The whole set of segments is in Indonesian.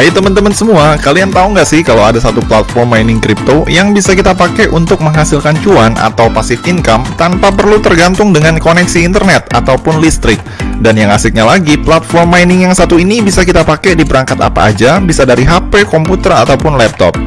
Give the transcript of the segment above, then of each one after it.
Hai teman-teman semua, kalian tahu nggak sih kalau ada satu platform mining crypto yang bisa kita pakai untuk menghasilkan cuan atau passive income tanpa perlu tergantung dengan koneksi internet ataupun listrik. Dan yang asiknya lagi, platform mining yang satu ini bisa kita pakai di perangkat apa aja, bisa dari HP, komputer, ataupun laptop.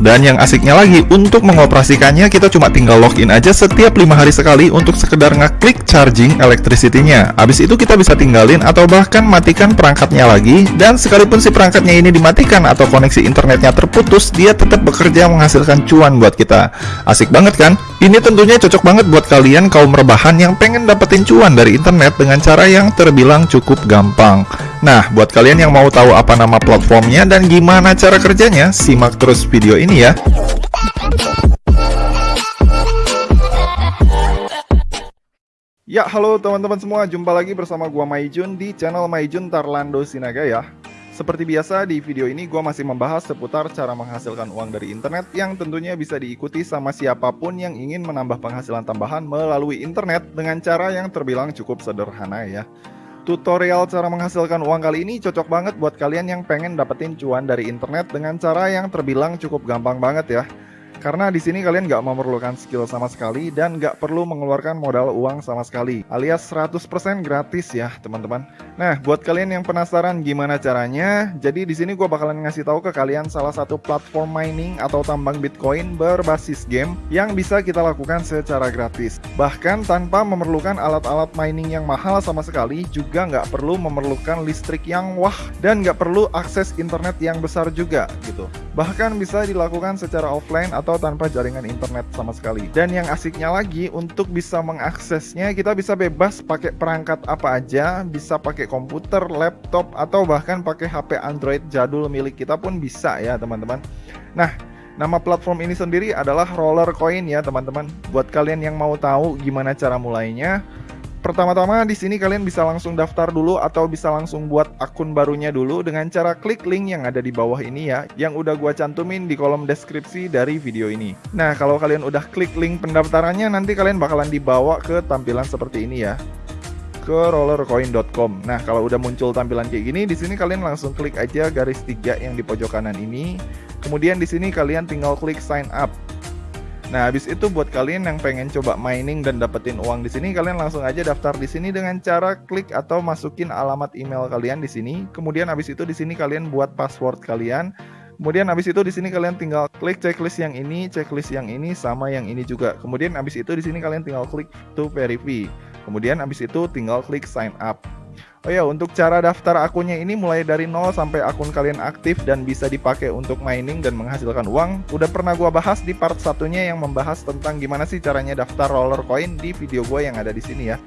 Dan yang asiknya lagi, untuk mengoperasikannya kita cuma tinggal login aja setiap lima hari sekali untuk sekedar ngeklik charging electricity-nya. Habis itu kita bisa tinggalin atau bahkan matikan perangkatnya lagi. Dan sekalipun si perangkatnya ini dimatikan atau koneksi internetnya terputus, dia tetap bekerja menghasilkan cuan buat kita. Asik banget kan? Ini tentunya cocok banget buat kalian kaum rebahan yang pengen dapetin cuan dari internet dengan cara yang terbilang cukup gampang. Nah, buat kalian yang mau tahu apa nama platformnya dan gimana cara kerjanya, simak terus video ini ya. Ya, halo teman-teman semua, jumpa lagi bersama gua Maijun di channel Maijun Tarlando Sinaga ya. Seperti biasa di video ini gue masih membahas seputar cara menghasilkan uang dari internet yang tentunya bisa diikuti sama siapa pun yang ingin menambah penghasilan tambahan melalui internet dengan cara yang terbilang cukup sederhana ya. Tutorial cara menghasilkan uang kali ini cocok banget buat kalian yang pengen dapetin cuan dari internet dengan cara yang terbilang cukup gampang banget ya. Karena di sini kalian nggak memerlukan skill sama sekali dan nggak perlu mengeluarkan modal uang sama sekali, alias 100% gratis ya teman-teman. Nah, buat kalian yang penasaran gimana caranya, jadi di sini gue bakalan ngasih tahu ke kalian salah satu platform mining atau tambang Bitcoin berbasis game yang bisa kita lakukan secara gratis. Bahkan tanpa memerlukan alat-alat mining yang mahal sama sekali, juga nggak perlu memerlukan listrik yang wah dan nggak perlu akses internet yang besar juga gitu. Bahkan bisa dilakukan secara offline atau tanpa jaringan internet sama sekali. Dan yang asiknya lagi untuk bisa mengaksesnya kita bisa bebas pakai perangkat apa aja, bisa pakai komputer, laptop atau bahkan pakai HP Android jadul milik kita pun bisa ya teman-teman. Nah, Nama platform ini sendiri adalah Roller Coin ya teman-teman. Buat kalian yang mau tahu gimana cara mulainya, Pertama-tama di sini kalian bisa langsung daftar dulu atau bisa langsung buat akun barunya dulu dengan cara klik link yang ada di bawah ini ya, yang udah gua cantumin di kolom deskripsi dari video ini. Nah, kalau kalian udah klik link pendaftarannya nanti kalian bakalan dibawa ke tampilan seperti ini ya ke rollercoin.com. Nah, kalau udah muncul tampilan kayak gini, di sini kalian langsung klik aja garis tiga yang di pojok kanan ini. Kemudian di sini kalian tinggal klik sign up. Nah, habis itu buat kalian yang pengen coba mining dan dapetin uang di sini, kalian langsung aja daftar di sini dengan cara klik atau masukin alamat email kalian di sini. Kemudian habis itu di sini kalian buat password kalian. Kemudian habis itu di sini kalian tinggal klik checklist yang ini, checklist yang ini sama yang ini juga. Kemudian habis itu di sini kalian tinggal klik to verify. Kemudian habis itu tinggal klik sign up. Oh ya, untuk cara daftar akunnya ini mulai dari nol sampai akun kalian aktif dan bisa dipakai untuk mining dan menghasilkan uang. Udah pernah gua bahas di part satunya yang membahas tentang gimana sih caranya daftar roller coin di video gua yang ada di sini ya.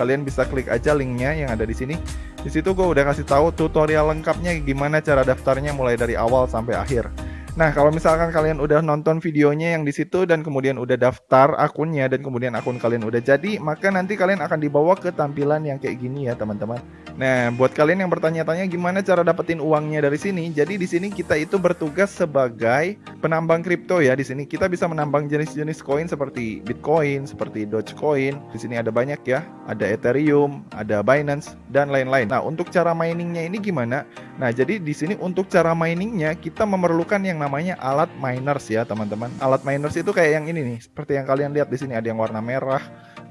Kalian bisa klik aja linknya yang ada di sini. Di situ gue udah kasih tahu tutorial lengkapnya gimana cara daftarnya mulai dari awal sampai akhir. Nah, kalau misalkan kalian udah nonton videonya yang di situ dan kemudian udah daftar akunnya dan kemudian akun kalian udah jadi, maka nanti kalian akan dibawa ke tampilan yang kayak gini ya, teman-teman. Nah, buat kalian yang bertanya-tanya gimana cara dapetin uangnya dari sini, jadi di sini kita itu bertugas sebagai penambang kripto ya. Di sini kita bisa menambang jenis-jenis koin seperti Bitcoin, seperti Dogecoin. Di sini ada banyak ya, ada Ethereum, ada Binance dan lain-lain. Nah, untuk cara miningnya ini gimana? Nah, jadi di sini untuk cara miningnya kita memerlukan yang namanya alat miners ya teman-teman. Alat miners itu kayak yang ini nih, seperti yang kalian lihat di sini ada yang warna merah,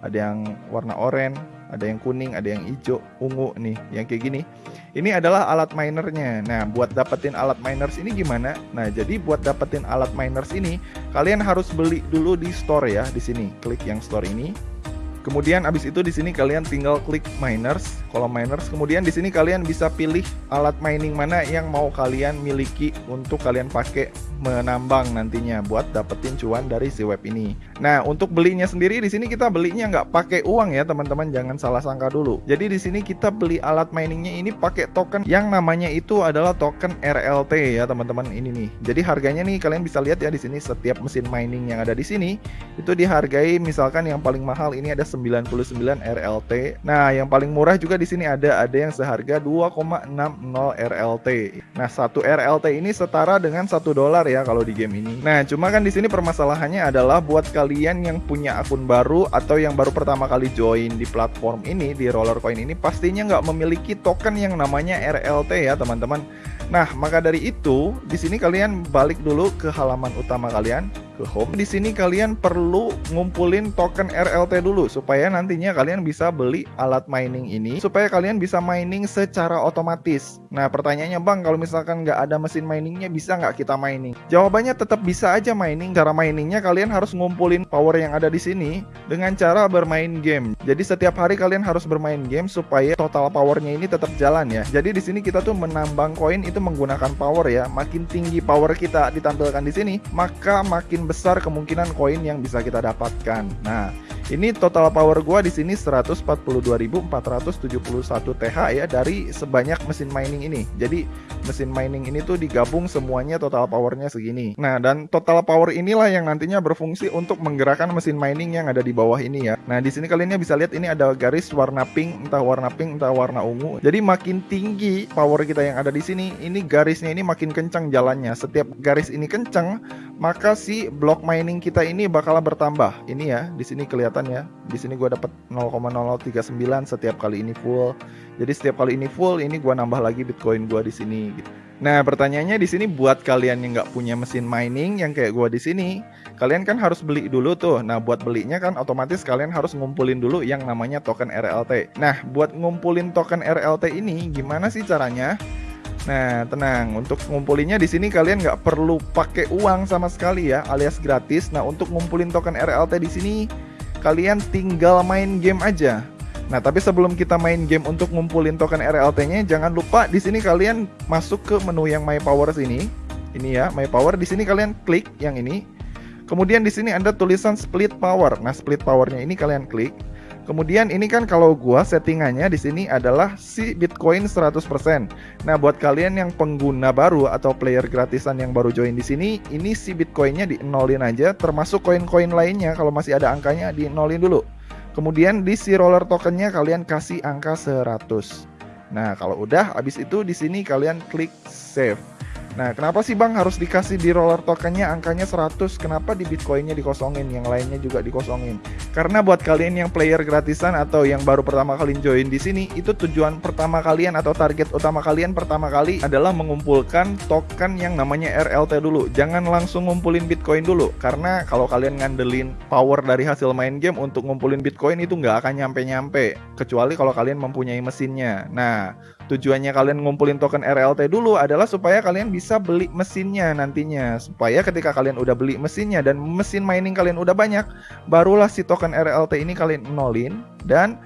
ada yang warna oranye, ada yang kuning, ada yang hijau, ungu nih, yang kayak gini. Ini adalah alat minernya. Nah, buat dapetin alat miners ini gimana? Nah, jadi buat dapetin alat miners ini, kalian harus beli dulu di store ya, di sini. Klik yang store ini. Kemudian abis itu di sini kalian tinggal klik miners, kolom miners. Kemudian di sini kalian bisa pilih alat mining mana yang mau kalian miliki untuk kalian pakai menambang nantinya buat dapetin cuan dari si web ini. Nah, untuk belinya sendiri di sini kita belinya nggak pakai uang ya teman-teman, jangan salah sangka dulu. Jadi di sini kita beli alat miningnya ini pakai token yang namanya itu adalah token RLT ya teman-teman ini nih. Jadi harganya nih kalian bisa lihat ya di sini setiap mesin mining yang ada di sini itu dihargai misalkan yang paling mahal ini ada 99 RLT. Nah, yang paling murah juga di sini ada ada yang seharga 2,60 RLT. Nah, satu RLT ini setara dengan satu dolar ya kalau di game ini. Nah, cuma kan di sini permasalahannya adalah buat kalian yang punya akun baru atau yang baru pertama kali join di platform ini di Roller Coin ini pastinya nggak memiliki token yang namanya RLT ya teman-teman. Nah, maka dari itu, di sini kalian balik dulu ke halaman utama kalian ke home. Di sini kalian perlu ngumpulin token RLT dulu supaya nantinya kalian bisa beli alat mining ini supaya kalian bisa mining secara otomatis. Nah pertanyaannya bang kalau misalkan nggak ada mesin miningnya bisa nggak kita mining? Jawabannya tetap bisa aja mining. Cara miningnya kalian harus ngumpulin power yang ada di sini dengan cara bermain game. Jadi setiap hari kalian harus bermain game supaya total powernya ini tetap jalan ya. Jadi di sini kita tuh menambang koin itu menggunakan power ya. Makin tinggi power kita ditampilkan di sini, maka makin besar kemungkinan koin yang bisa kita dapatkan. Nah, ini total power gua di sini 142.471 TH ya dari sebanyak mesin mining ini. Jadi mesin mining ini tuh digabung semuanya total powernya segini. Nah, dan total power inilah yang nantinya berfungsi untuk menggerakkan mesin mining yang ada di bawah ini ya. Nah, di sini kalian bisa lihat ini ada garis warna pink, entah warna pink, entah warna ungu. Jadi makin tinggi power kita yang ada di sini, ini garisnya ini makin kencang jalannya. Setiap garis ini kencang, maka si block mining kita ini bakal bertambah. Ini ya, di sini kelihatan ya. Di sini gue dapat 0,0039 setiap kali ini full. Jadi setiap kali ini full, ini gue nambah lagi bitcoin gue di sini. Gitu. Nah pertanyaannya di sini buat kalian yang nggak punya mesin mining yang kayak gue di sini, kalian kan harus beli dulu tuh. Nah buat belinya kan otomatis kalian harus ngumpulin dulu yang namanya token RLT. Nah buat ngumpulin token RLT ini gimana sih caranya? Nah, tenang. Untuk ngumpulinnya di sini kalian nggak perlu pakai uang sama sekali ya, alias gratis. Nah, untuk ngumpulin token RLT di sini, kalian tinggal main game aja. Nah, tapi sebelum kita main game untuk ngumpulin token RLT-nya, jangan lupa di sini kalian masuk ke menu yang My Power sini. Ini ya, My Power. Di sini kalian klik yang ini. Kemudian di sini ada tulisan Split Power. Nah, Split Powernya ini kalian klik. Kemudian ini kan kalau gua settingannya di sini adalah si Bitcoin 100%. Nah, buat kalian yang pengguna baru atau player gratisan yang baru join di sini, ini si Bitcoinnya di nolin aja termasuk koin-koin lainnya kalau masih ada angkanya di nolin dulu. Kemudian di si roller tokennya kalian kasih angka 100. Nah, kalau udah habis itu di sini kalian klik save. Nah, kenapa sih Bang harus dikasih di roller tokennya angkanya 100? Kenapa di Bitcoinnya dikosongin, yang lainnya juga dikosongin? Karena buat kalian yang player gratisan atau yang baru pertama kali join di sini, itu tujuan pertama kalian atau target utama kalian pertama kali adalah mengumpulkan token yang namanya RLT dulu. Jangan langsung ngumpulin Bitcoin dulu, karena kalau kalian ngandelin power dari hasil main game untuk ngumpulin Bitcoin itu nggak akan nyampe-nyampe, kecuali kalau kalian mempunyai mesinnya. Nah, tujuannya kalian ngumpulin token RLT dulu adalah supaya kalian bisa beli mesinnya nantinya. Supaya ketika kalian udah beli mesinnya dan mesin mining kalian udah banyak barulah si token RLT ini kalian nolin dan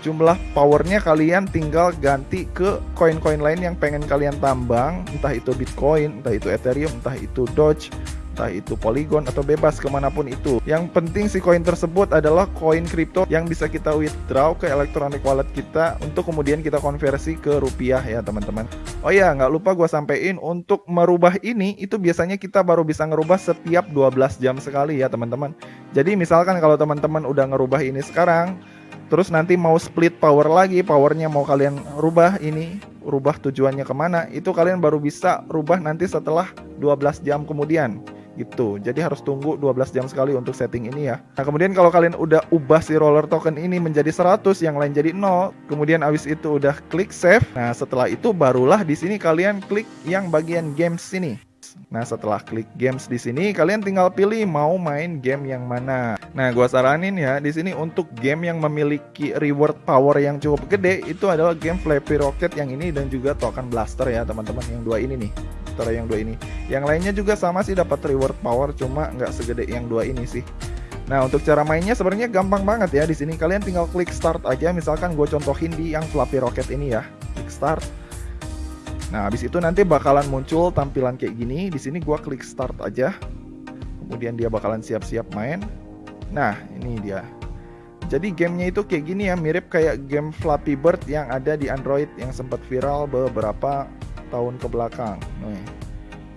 jumlah powernya kalian tinggal ganti ke koin-koin lain yang pengen kalian tambang. Entah itu Bitcoin entah itu Ethereum entah itu Doge entah itu Polygon atau bebas ke mana pun itu. Yang penting si koin tersebut adalah koin kripto yang bisa kita withdraw ke electronic wallet kita untuk kemudian kita konversi ke rupiah ya teman-teman. Oh ya nggak lupa gue sampein untuk merubah ini itu biasanya kita baru bisa ngerubah setiap 12 jam sekali ya teman-teman. Jadi misalkan kalau teman-teman udah ngerubah ini sekarang Terus nanti mau split power lagi, powernya mau kalian rubah ini, rubah tujuannya ke mana, itu kalian baru bisa rubah nanti setelah 12 jam kemudian gitu. Jadi harus tunggu 12 jam sekali untuk setting ini ya. Nah, kemudian kalau kalian udah ubah si roller token ini menjadi 100, yang lain jadi 0, kemudian abis itu udah klik save. Nah, setelah itu barulah di sini kalian klik yang bagian games sini. Nah, setelah klik games di sini, kalian tinggal pilih mau main game yang mana. Nah, gua saranin ya di sini untuk game yang memiliki reward power yang cukup gede itu adalah game Flappy Rocket yang ini dan juga Token Blaster ya, teman-teman yang dua ini nih. Antara yang dua ini. Yang lainnya juga sama sih dapat reward power cuma nggak segede yang dua ini sih. Nah untuk cara mainnya sebenarnya gampang banget ya di sini kalian tinggal klik start aja misalkan gue contohin di yang Flappy Rocket ini ya klik start Nah, habis itu nanti bakalan muncul tampilan kayak gini. Di sini gua klik start aja. Kemudian dia bakalan siap-siap main. Nah, ini dia. Jadi gamenya itu kayak gini ya, mirip kayak game Flappy Bird yang ada di Android yang sempat viral beberapa tahun ke belakang.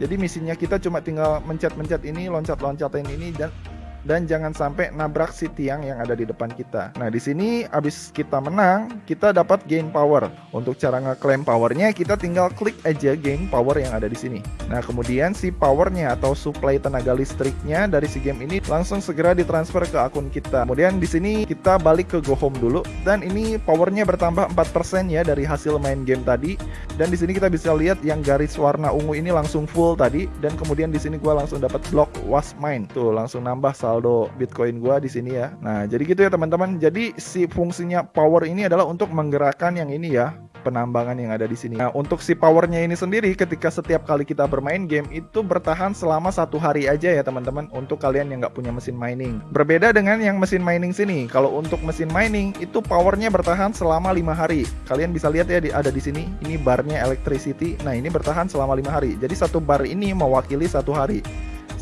Jadi misinya kita cuma tinggal mencet-mencet ini, loncat-loncatin ini dan dan jangan sampai nabrak si tiang yang ada di depan kita. Nah, di sini abis kita menang, kita dapat gain power. Untuk cara ngeklaim powernya, kita tinggal klik aja gain power yang ada di sini. Nah, kemudian si powernya atau supply tenaga listriknya dari si game ini langsung segera ditransfer ke akun kita. Kemudian di sini kita balik ke go home dulu dan ini powernya bertambah 4% ya dari hasil main game tadi. Dan di sini kita bisa lihat yang garis warna ungu ini langsung full tadi dan kemudian di sini gua langsung dapat block was mine. Tuh, langsung nambah saldo Bitcoin gua di sini ya. Nah, jadi gitu ya teman-teman. Jadi si fungsinya power ini adalah untuk menggerakkan yang ini ya penambangan yang ada di sini. Nah, untuk si powernya ini sendiri ketika setiap kali kita bermain game itu bertahan selama satu hari aja ya teman-teman untuk kalian yang nggak punya mesin mining. Berbeda dengan yang mesin mining sini. Kalau untuk mesin mining itu powernya bertahan selama lima hari. Kalian bisa lihat ya di, ada di sini. Ini barnya electricity. Nah ini bertahan selama lima hari. Jadi satu bar ini mewakili satu hari.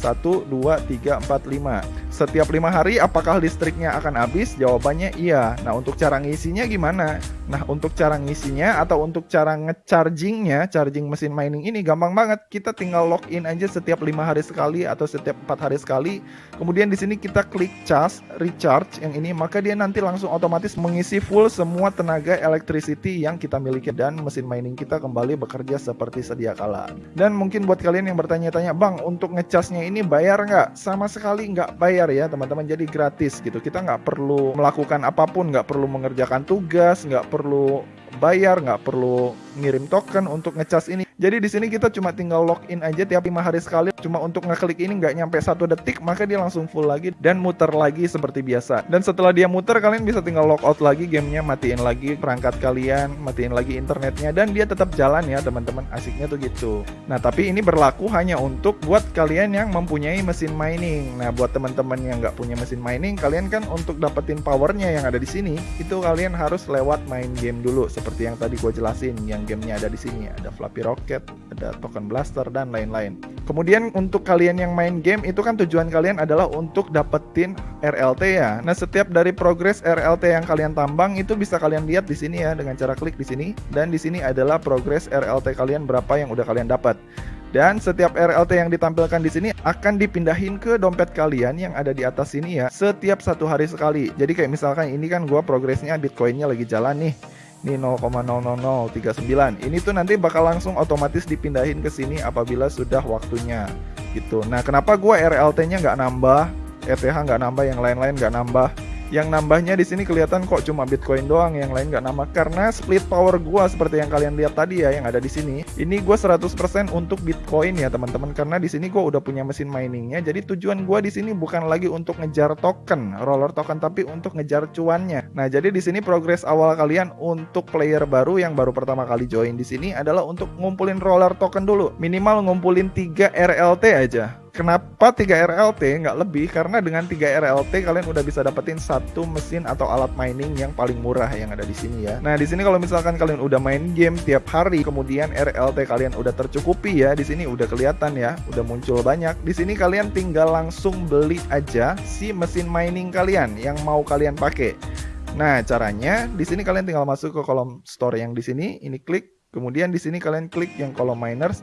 1, 2, 3, 4, 5 Setiap 5 hari apakah listriknya akan habis? Jawabannya iya Nah untuk cara ngisinya gimana? Nah untuk cara ngisinya atau untuk cara ngechargingnya Charging mesin mining ini gampang banget Kita tinggal login aja setiap 5 hari sekali atau setiap 4 hari sekali Kemudian di sini kita klik charge, recharge yang ini Maka dia nanti langsung otomatis mengisi full semua tenaga electricity yang kita miliki Dan mesin mining kita kembali bekerja seperti sedia kala Dan mungkin buat kalian yang bertanya-tanya Bang untuk ngecasnya ini bayar nggak? Sama sekali nggak bayar ya teman-teman. Jadi gratis gitu. Kita nggak perlu melakukan apa pun, nggak perlu mengerjakan tugas, nggak perlu bayar, nggak perlu ngirim token untuk ngecas ini. Jadi di sini kita cuma tinggal login aja tiap lima hari sekali. Cuma untuk ngeklik ini nggak nyampe satu detik, maka dia langsung full lagi dan muter lagi seperti biasa. Dan setelah dia muter, kalian bisa tinggal logout lagi gamenya, matiin lagi perangkat kalian, matiin lagi internetnya, dan dia tetap jalan ya teman-teman. Asiknya tuh gitu. Nah tapi ini berlaku hanya untuk buat kalian yang mempunyai mesin mining. Nah buat teman-teman yang nggak punya mesin mining, kalian kan untuk dapetin powernya yang ada di sini, itu kalian harus lewat main game dulu seperti yang tadi gue jelasin. Yang gamenya ada di sini ada Flappy Rocket ada token blaster dan lain-lain. Kemudian untuk kalian yang main game itu kan tujuan kalian adalah untuk dapetin RLT ya. Nah, setiap dari progres RLT yang kalian tambang itu bisa kalian lihat di sini ya dengan cara klik di sini dan di sini adalah progres RLT kalian berapa yang udah kalian dapat. Dan setiap RLT yang ditampilkan di sini akan dipindahin ke dompet kalian yang ada di atas sini ya setiap satu hari sekali. Jadi kayak misalkan ini kan gua progresnya Bitcoinnya lagi jalan nih ini 0,00039 ini tuh nanti bakal langsung otomatis dipindahin ke sini apabila sudah waktunya gitu. Nah kenapa gua RLT nya nggak nambah ETH nggak nambah yang lain-lain nggak nambah yang nambahnya di sini kelihatan kok cuma Bitcoin doang, yang lain nggak nambah karena split power gua seperti yang kalian lihat tadi ya yang ada di sini. Ini gua 100% untuk Bitcoin ya teman-teman karena di sini gua udah punya mesin miningnya. Jadi tujuan gua di sini bukan lagi untuk ngejar token, roller token tapi untuk ngejar cuannya. Nah, jadi di sini progres awal kalian untuk player baru yang baru pertama kali join di sini adalah untuk ngumpulin roller token dulu. Minimal ngumpulin 3 RLT aja. Kenapa 3 RLT nggak lebih? Karena dengan 3 RLT kalian udah bisa dapetin satu mesin atau alat mining yang paling murah yang ada di sini ya. Nah, di sini kalau misalkan kalian udah main game tiap hari, kemudian RLT kalian udah tercukupi ya, di sini udah kelihatan ya, udah muncul banyak. Di sini kalian tinggal langsung beli aja si mesin mining kalian yang mau kalian pakai. Nah, caranya di sini kalian tinggal masuk ke kolom store yang di sini, ini klik, kemudian di sini kalian klik yang kolom miners.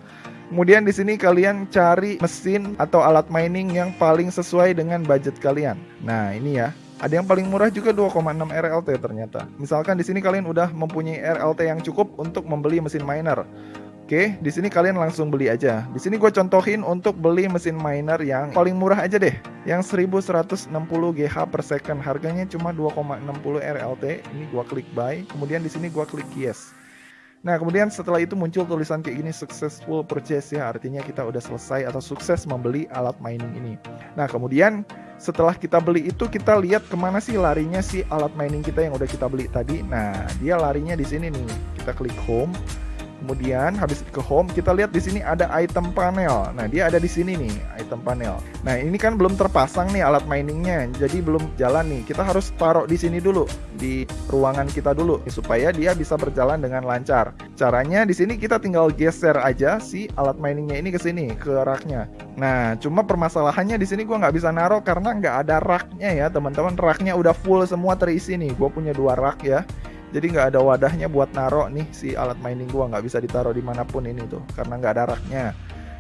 Kemudian di sini kalian cari mesin atau alat mining yang paling sesuai dengan budget kalian. Nah, ini ya. Ada yang paling murah juga 2,6 RLT ternyata. Misalkan di sini kalian udah mempunyai RLT yang cukup untuk membeli mesin miner. Oke, di sini kalian langsung beli aja. Di sini gue contohin untuk beli mesin miner yang paling murah aja deh, yang 1160 GH per second. Harganya cuma 2,60 RLT. Ini gue klik buy, kemudian di sini gue klik yes. Nah, kemudian setelah itu muncul tulisan kayak gini successful purchase ya, artinya kita udah selesai atau sukses membeli alat mining ini. Nah, kemudian setelah kita beli itu kita lihat ke mana sih larinya si alat mining kita yang udah kita beli tadi. Nah, dia larinya di sini nih. Kita klik home. Kemudian habis ke home kita lihat di sini ada item panel. Nah, dia ada di sini nih, item panel. Nah, ini kan belum terpasang nih alat miningnya. Jadi belum jalan nih. Kita harus taruh di sini dulu di ruangan kita dulu supaya dia bisa berjalan dengan lancar. Caranya di sini kita tinggal geser aja si alat miningnya ini ke sini ke raknya. Nah, cuma permasalahannya di sini gua nggak bisa naruh karena nggak ada raknya ya, teman-teman. Raknya udah full semua terisi nih. Gue punya dua rak ya jadi nggak ada wadahnya buat naro nih si alat mining gua nggak bisa ditaruh di mana pun ini tuh karena nggak ada raknya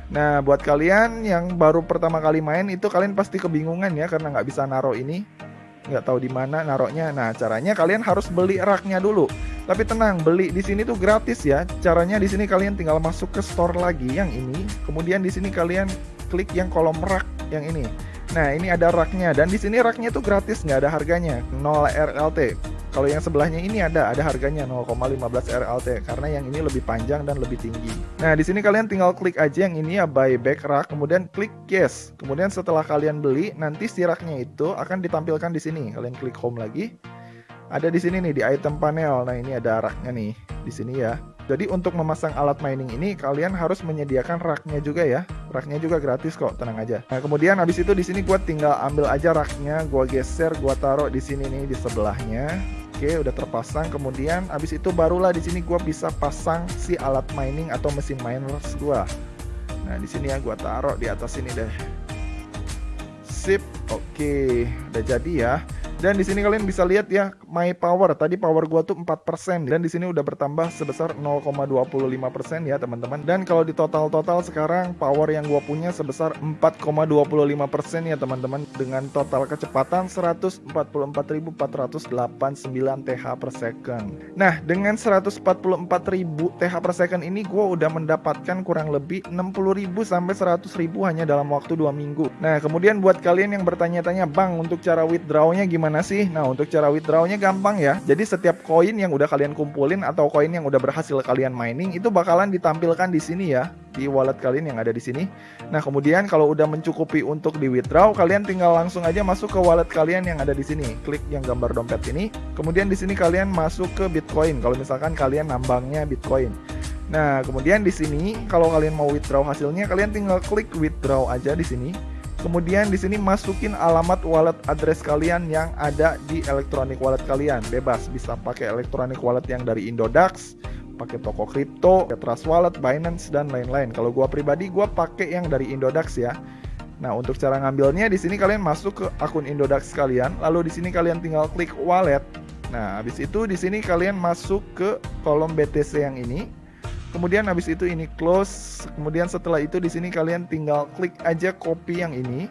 Nah, buat kalian yang baru pertama kali main itu kalian pasti kebingungan ya karena nggak bisa naruh ini, nggak tahu di mana naruhnya. Nah, caranya kalian harus beli raknya dulu. Tapi tenang, beli di sini tuh gratis ya. Caranya di sini kalian tinggal masuk ke store lagi yang ini, kemudian di sini kalian klik yang kolom rak yang ini. Nah, ini ada raknya dan di sini raknya tuh gratis, nggak ada harganya, 0 RLT. Kalau yang sebelahnya ini ada, ada harganya 0,15 RLT karena yang ini lebih panjang dan lebih tinggi. Nah, di sini kalian tinggal klik aja yang ini ya buy back rak, kemudian klik yes. Kemudian setelah kalian beli, nanti si raknya itu akan ditampilkan di sini. Kalian klik home lagi. Ada di sini nih di item panel. Nah, ini ada raknya nih di sini ya. Jadi untuk memasang alat mining ini kalian harus menyediakan raknya juga ya. Raknya juga gratis kok, tenang aja. Nah kemudian habis itu di sini gue tinggal ambil aja raknya, gue geser, gue taruh di sini nih di sebelahnya. Oke, udah terpasang. Kemudian habis itu barulah di sini gue bisa pasang si alat mining atau mesin miners gue. Nah di sini ya gue taruh di atas ini deh. Sip, oke, udah jadi ya. Dan di sini kalian bisa lihat ya, my power. Tadi power gua tuh 4% dan di sini udah bertambah sebesar 0,25% ya, teman-teman. Dan kalau di total-total sekarang power yang gua punya sebesar 4,25% ya, teman-teman dengan total kecepatan 144.489 TH per second. Nah, dengan 144.000 TH per second ini gua udah mendapatkan kurang lebih 60.000 sampai 100.000 hanya dalam waktu 2 minggu. Nah, kemudian buat kalian yang bertanya-tanya, "Bang, untuk cara withdrawnya gimana?" Gimana sih? Nah, untuk cara withdrawnya gampang ya. Jadi setiap koin yang udah kalian kumpulin atau koin yang udah berhasil kalian mining itu bakalan ditampilkan di sini ya, di wallet kalian yang ada di sini. Nah, kemudian kalau udah mencukupi untuk di withdraw, kalian tinggal langsung aja masuk ke wallet kalian yang ada di sini. Klik yang gambar dompet ini. Kemudian di sini kalian masuk ke Bitcoin kalau misalkan kalian nambangnya Bitcoin. Nah, kemudian di sini kalau kalian mau withdraw hasilnya, kalian tinggal klik withdraw aja di sini. Kemudian di sini masukin alamat wallet address kalian yang ada di electronic wallet kalian. Bebas bisa pakai electronic wallet yang dari Indodax, pakai toko kripto, Trust Wallet, Binance dan lain-lain. Kalau gua pribadi gua pakai yang dari Indodax ya. Nah, untuk cara ngambilnya di sini kalian masuk ke akun Indodax kalian, lalu di sini kalian tinggal klik wallet. Nah, habis itu di sini kalian masuk ke kolom BTC yang ini. Kemudian habis itu ini close. Kemudian setelah itu di sini kalian tinggal klik aja copy yang ini.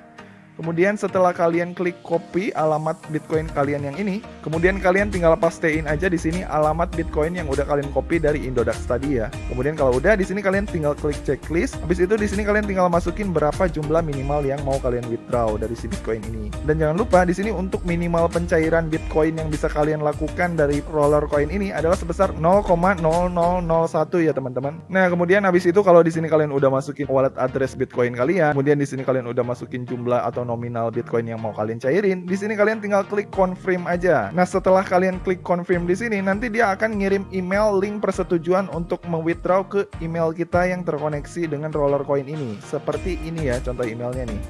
Kemudian setelah kalian klik copy alamat Bitcoin kalian yang ini, kemudian kalian tinggal pastein aja di sini alamat Bitcoin yang udah kalian copy dari Indodax tadi ya. Kemudian kalau udah di sini kalian tinggal klik checklist. Habis itu di sini kalian tinggal masukin berapa jumlah minimal yang mau kalian withdraw dari si Bitcoin ini. Dan jangan lupa di sini untuk minimal pencairan Bitcoin yang bisa kalian lakukan dari roller coin ini adalah sebesar 0,0001 ya teman-teman. Nah, kemudian habis itu kalau di sini kalian udah masukin wallet address Bitcoin kalian, kemudian di sini kalian udah masukin jumlah atau nominal Bitcoin yang mau kalian cairin, di sini kalian tinggal klik confirm aja. Nah, setelah kalian klik confirm di sini, nanti dia akan ngirim email link persetujuan untuk mewithdraw ke email kita yang terkoneksi dengan roller coin ini. Seperti ini ya contoh emailnya nih.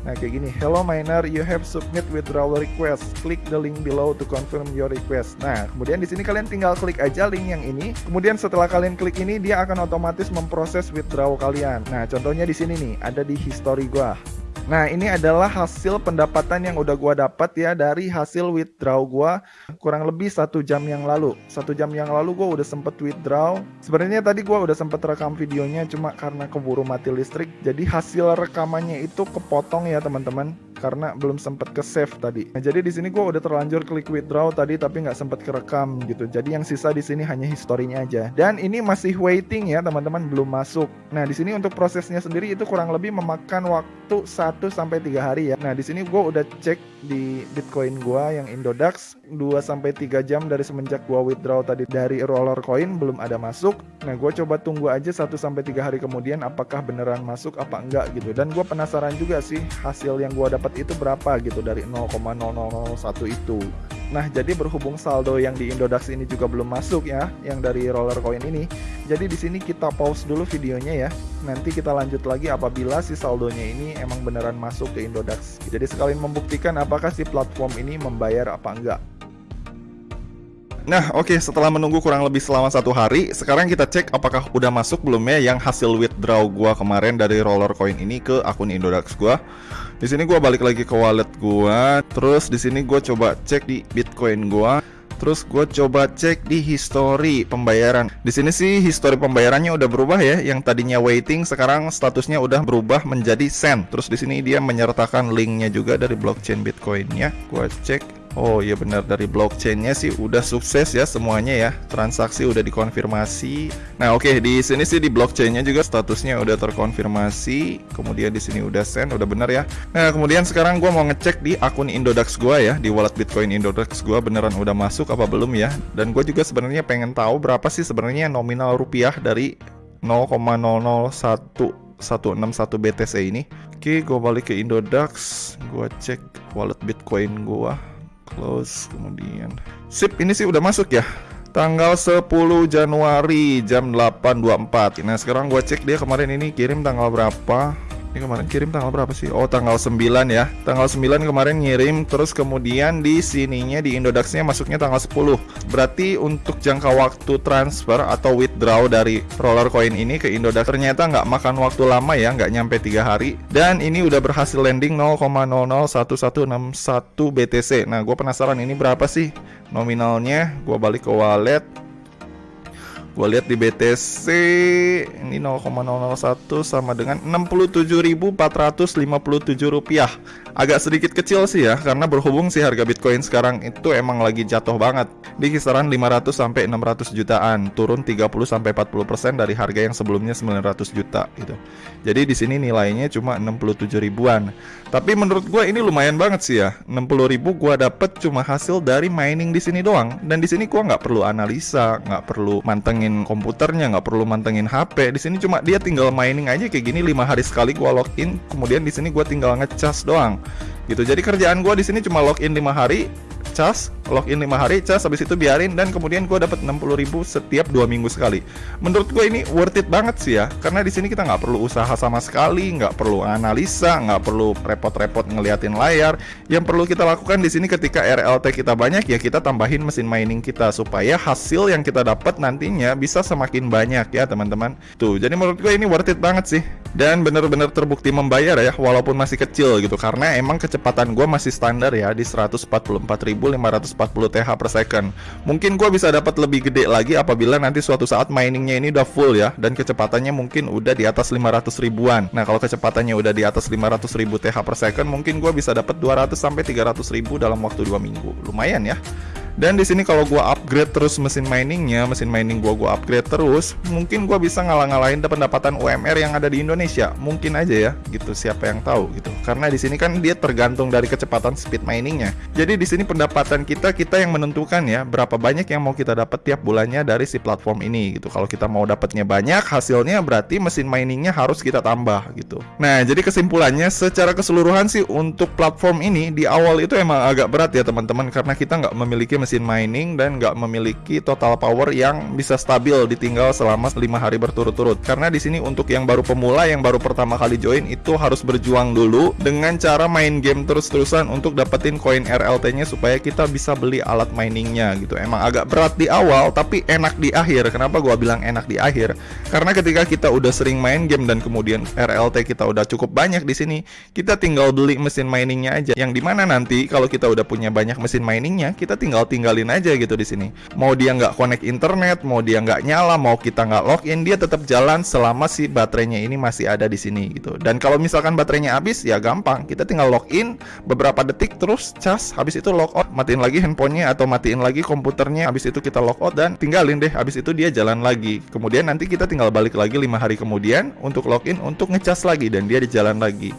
Nah kayak gini, hello miner, you have submit withdrawal request. Click the link below to confirm your request. Nah, kemudian di sini kalian tinggal klik aja link yang ini. Kemudian setelah kalian klik ini, dia akan otomatis memproses withdrawal kalian. Nah, contohnya di sini nih, ada di history gua. Nah, ini adalah hasil pendapatan yang udah gua dapat ya dari hasil withdraw gua kurang lebih satu jam yang lalu. Satu jam yang lalu gua udah sempet withdraw. Sebenarnya tadi gua udah sempet rekam videonya cuma karena keburu mati listrik. Jadi hasil rekamannya itu kepotong ya teman-teman karena belum sempat ke save tadi. Nah, jadi di sini gue udah terlanjur klik withdraw tadi tapi nggak sempat kerekam gitu. Jadi yang sisa di sini hanya historinya aja. Dan ini masih waiting ya teman-teman belum masuk. Nah di sini untuk prosesnya sendiri itu kurang lebih memakan waktu 1 sampai 3 hari ya. Nah di sini gue udah cek di Bitcoin gue yang Indodax 2 sampai 3 jam dari semenjak gue withdraw tadi dari roller coin belum ada masuk. Nah gue coba tunggu aja 1 sampai 3 hari kemudian apakah beneran masuk apa enggak gitu. Dan gue penasaran juga sih hasil yang dapat dapat itu berapa gitu dari 0,0001 itu. Nah, jadi berhubung saldo yang di Indodax ini juga belum masuk ya, yang dari roller coin ini. Jadi di sini kita pause dulu videonya ya. Nanti kita lanjut lagi apabila si saldonya ini emang beneran masuk ke Indodax. Jadi sekalian membuktikan apakah si platform ini membayar apa enggak. Nah, oke, okay, setelah menunggu kurang lebih selama satu hari, sekarang kita cek apakah udah masuk belum ya yang hasil withdraw gua kemarin dari roller coin ini ke akun Indodax gua. Di sini gua balik lagi ke wallet gua, terus di sini gua coba cek di Bitcoin gua. Terus gue coba cek di history pembayaran. Di sini sih history pembayarannya udah berubah ya. Yang tadinya waiting sekarang statusnya udah berubah menjadi send. Terus di sini dia menyertakan linknya juga dari blockchain Bitcoinnya. Gue cek Oh iya benar dari blockchainnya sih udah sukses ya semuanya ya transaksi udah dikonfirmasi. Nah oke okay, di sini sih di blockchainnya juga statusnya udah terkonfirmasi. Kemudian di sini udah send udah benar ya. Nah kemudian sekarang gue mau ngecek di akun Indodax gue ya di wallet Bitcoin Indodax gue beneran udah masuk apa belum ya. Dan gue juga sebenarnya pengen tahu berapa sih sebenarnya nominal rupiah dari 0,001 161 BTC ini. Oke, gue balik ke Indodax, gue cek wallet Bitcoin gue close kemudian. Sip ini sih udah masuk ya. Tanggal 10 Januari jam 8.24 nah sekarang gue cek dia kemarin ini kirim tanggal berapa ini kemarin kirim tanggal berapa sih? Oh, tanggal 9 ya. Tanggal 9 kemarin ngirim terus kemudian di sininya di Indodaxnya masuknya tanggal 10. Berarti untuk jangka waktu transfer atau withdraw dari roller coin ini ke Indodax ternyata nggak makan waktu lama ya, nggak nyampe tiga hari. Dan ini udah berhasil landing 0,001161 BTC. Nah, gue penasaran ini berapa sih nominalnya? Gue balik ke wallet Gue lihat di BTC ini 0,001 sama dengan 67.457 rupiah. Agak sedikit kecil sih ya karena berhubung sih harga Bitcoin sekarang itu emang lagi jatuh banget di kisaran 500 sampai 600 jutaan, turun 30 sampai 40% dari harga yang sebelumnya 900 juta gitu. Jadi di sini nilainya cuma 67 ribuan. Tapi menurut gue ini lumayan banget sih ya. 60 ribu gue dapet cuma hasil dari mining di sini doang. Dan di sini gue nggak perlu analisa, nggak perlu mantengin mantengin komputernya, nggak perlu mantengin HP. Di sini cuma dia tinggal mining aja kayak gini lima hari sekali gua login, kemudian di sini gua tinggal ngecas doang. Gitu. Jadi kerjaan gua di sini cuma login lima hari, cas login 5 hari cas habis itu biarin dan kemudian gue dapat 60 ribu setiap dua minggu sekali. Menurut gue ini worth it banget sih ya karena di sini kita nggak perlu usaha sama sekali nggak perlu analisa nggak perlu repot-repot ngeliatin layar. Yang perlu kita lakukan di sini ketika RLT kita banyak ya kita tambahin mesin mining kita supaya hasil yang kita dapat nantinya bisa semakin banyak ya teman-teman. Tuh jadi menurut gue ini worth it banget sih. Dan bener-bener terbukti membayar ya walaupun masih kecil gitu karena emang kecepatan gue masih standar ya di 144.540 TH per second. Mungkin gue bisa dapat lebih gede lagi apabila nanti suatu saat miningnya ini udah full ya dan kecepatannya mungkin udah di atas 500 ribuan. Nah kalau kecepatannya udah di atas 500 ribu TH per second mungkin gue bisa dapat 200 sampai 300 ribu dalam waktu 2 minggu. Lumayan ya dan di sini kalau gua upgrade terus mesin miningnya, mesin mining gua gua upgrade terus, mungkin gua bisa ngalah-ngalahin pendapatan UMR yang ada di Indonesia. Mungkin aja ya, gitu. Siapa yang tahu gitu. Karena di sini kan dia tergantung dari kecepatan speed miningnya. Jadi di sini pendapatan kita kita yang menentukan ya berapa banyak yang mau kita dapat tiap bulannya dari si platform ini gitu. Kalau kita mau dapatnya banyak, hasilnya berarti mesin miningnya harus kita tambah gitu. Nah, jadi kesimpulannya secara keseluruhan sih untuk platform ini di awal itu emang agak berat ya teman-teman karena kita nggak memiliki mesin mesin mining dan nggak memiliki total power yang bisa stabil ditinggal selama lima hari berturut-turut. Karena di sini untuk yang baru pemula yang baru pertama kali join itu harus berjuang dulu dengan cara main game terus-terusan untuk dapetin koin RLT-nya supaya kita bisa beli alat miningnya gitu. Emang agak berat di awal tapi enak di akhir. Kenapa gua bilang enak di akhir? Karena ketika kita udah sering main game dan kemudian RLT kita udah cukup banyak di sini, kita tinggal beli mesin miningnya aja. Yang di mana nanti kalau kita udah punya banyak mesin miningnya, kita tinggal tinggalin aja gitu di sini. Mau dia nggak connect internet, mau dia nggak nyala, mau kita nggak login, dia tetap jalan selama si baterainya ini masih ada di sini gitu. Dan kalau misalkan baterainya habis, ya gampang, kita tinggal login beberapa detik terus cas, habis itu logout, matiin lagi handphonenya atau matiin lagi komputernya, habis itu kita logout dan tinggalin deh, habis itu dia jalan lagi. Kemudian nanti kita tinggal balik lagi lima hari kemudian untuk login untuk ngecas lagi dan dia di jalan lagi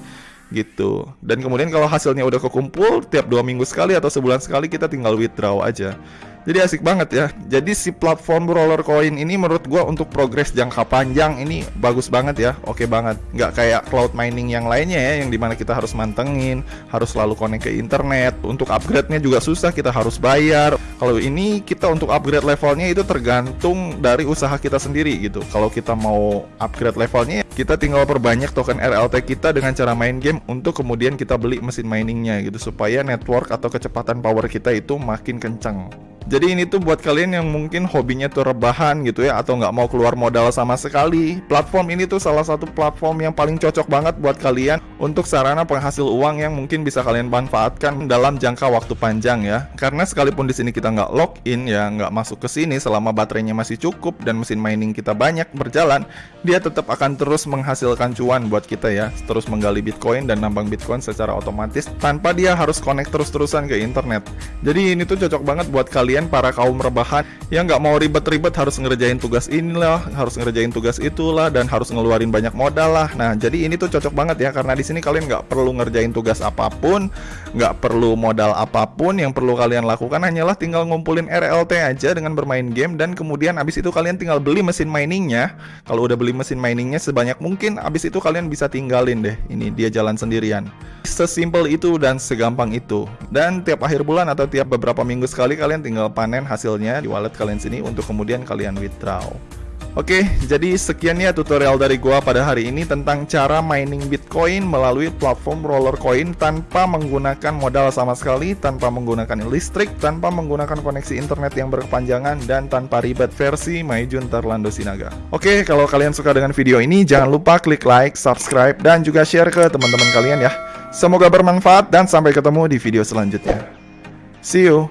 gitu. Dan kemudian kalau hasilnya udah kekumpul tiap dua minggu sekali atau sebulan sekali kita tinggal withdraw aja. Jadi asik banget ya. Jadi si platform roller coin ini menurut gua untuk progres jangka panjang ini bagus banget ya. Oke banget. Nggak kayak cloud mining yang lainnya ya yang di mana kita harus mantengin, harus selalu connect ke internet. Untuk upgrade-nya juga susah, kita harus bayar. Kalau ini kita untuk upgrade levelnya itu tergantung dari usaha kita sendiri gitu. Kalau kita mau upgrade levelnya kita tinggal perbanyak token RLT kita dengan cara main game untuk kemudian kita beli mesin miningnya gitu supaya network atau kecepatan power kita itu makin kencang. Jadi ini tuh buat kalian yang mungkin hobinya tuh rebahan gitu ya atau nggak mau keluar modal sama sekali. Platform ini tuh salah satu platform yang paling cocok banget buat kalian untuk sarana penghasil uang yang mungkin bisa kalian manfaatkan dalam jangka waktu panjang ya. Karena sekalipun di sini kita nggak login ya, nggak masuk ke sini selama baterainya masih cukup dan mesin mining kita banyak berjalan, dia tetap akan terus menghasilkan cuan buat kita ya. Terus menggali Bitcoin dan nambang Bitcoin secara otomatis tanpa dia harus connect terus-terusan ke internet. Jadi ini tuh cocok banget buat kalian para kaum rebahan yang nggak mau ribet-ribet harus ngerjain tugas inilah, harus ngerjain tugas itulah dan harus ngeluarin banyak modal lah. Nah, jadi ini tuh cocok banget ya karena di sini kalian nggak perlu ngerjain tugas apa pun, nggak perlu modal apa pun. Yang perlu kalian lakukan hanyalah tinggal ngumpulin RLT aja dengan bermain game dan kemudian abis itu kalian tinggal beli mesin miningnya. Kalau udah beli mesin miningnya sebanyak mungkin, abis itu kalian bisa tinggalin deh. Ini dia jalan sendirian. Sesimpel itu dan segampang itu. Dan tiap akhir bulan atau tiap beberapa minggu sekali kalian tinggal panen hasilnya di wallet kalian sini untuk kemudian kalian withdraw. Oke, jadi sekian ya tutorial dari gua pada hari ini tentang cara mining Bitcoin melalui platform Rollercoin tanpa menggunakan modal sama sekali, tanpa menggunakan listrik, tanpa menggunakan koneksi internet yang berkepanjangan dan tanpa ribet versi Maijun Terlando Sinaga. Oke, kalau kalian suka dengan video ini jangan lupa klik like, subscribe dan juga share ke teman-teman kalian ya. Semoga bermanfaat dan sampai ketemu di video selanjutnya. See you.